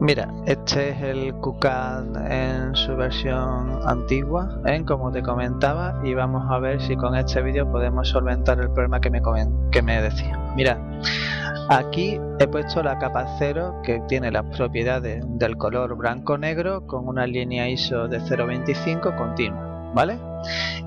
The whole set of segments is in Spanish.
Mira, este es el QCAD en su versión antigua, ¿eh? como te comentaba, y vamos a ver si con este vídeo podemos solventar el problema que me, que me decía. Mira, aquí he puesto la capa 0 que tiene las propiedades del color blanco-negro con una línea ISO de 0.25 continua, ¿vale?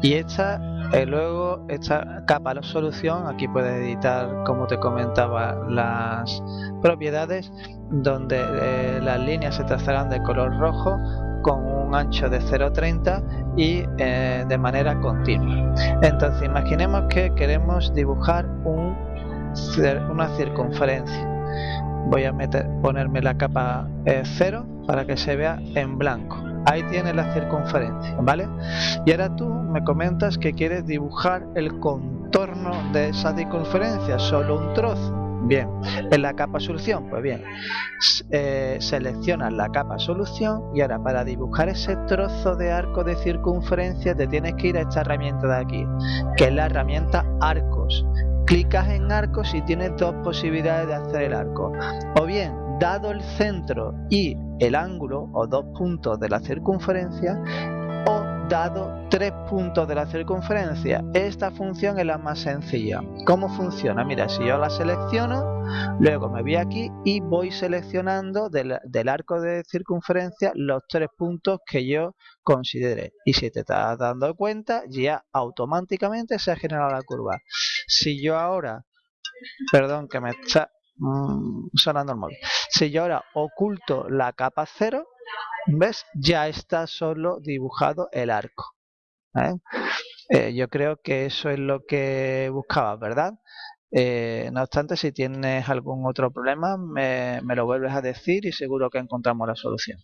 Y esta eh, luego esta capa la solución, aquí puedes editar como te comentaba las propiedades donde eh, las líneas se trazarán de color rojo con un ancho de 0,30 y eh, de manera continua. Entonces imaginemos que queremos dibujar un, una circunferencia. Voy a meter, ponerme la capa 0 para que se vea en blanco ahí tienes la circunferencia, ¿vale? Y ahora tú me comentas que quieres dibujar el contorno de esa circunferencia, solo un trozo. Bien, en la capa solución, pues bien, eh, seleccionas la capa solución y ahora para dibujar ese trozo de arco de circunferencia te tienes que ir a esta herramienta de aquí, que es la herramienta arcos. Clicas en arcos y tienes dos posibilidades de hacer el arco. O bien dado el centro y el ángulo o dos puntos de la circunferencia o dado tres puntos de la circunferencia. Esta función es la más sencilla. ¿Cómo funciona? Mira, si yo la selecciono, luego me voy aquí y voy seleccionando del, arco de circunferencia los tres puntos que yo considere. Y si te estás dando cuenta, ya automáticamente se ha generado la curva. Si yo ahora, perdón que me está Mm, sonando el móvil. Si yo ahora oculto la capa 0, ¿ves? Ya está solo dibujado el arco. ¿eh? Eh, yo creo que eso es lo que buscaba, ¿verdad? Eh, no obstante, si tienes algún otro problema, me lo vuelves a decir y seguro que encontramos la solución.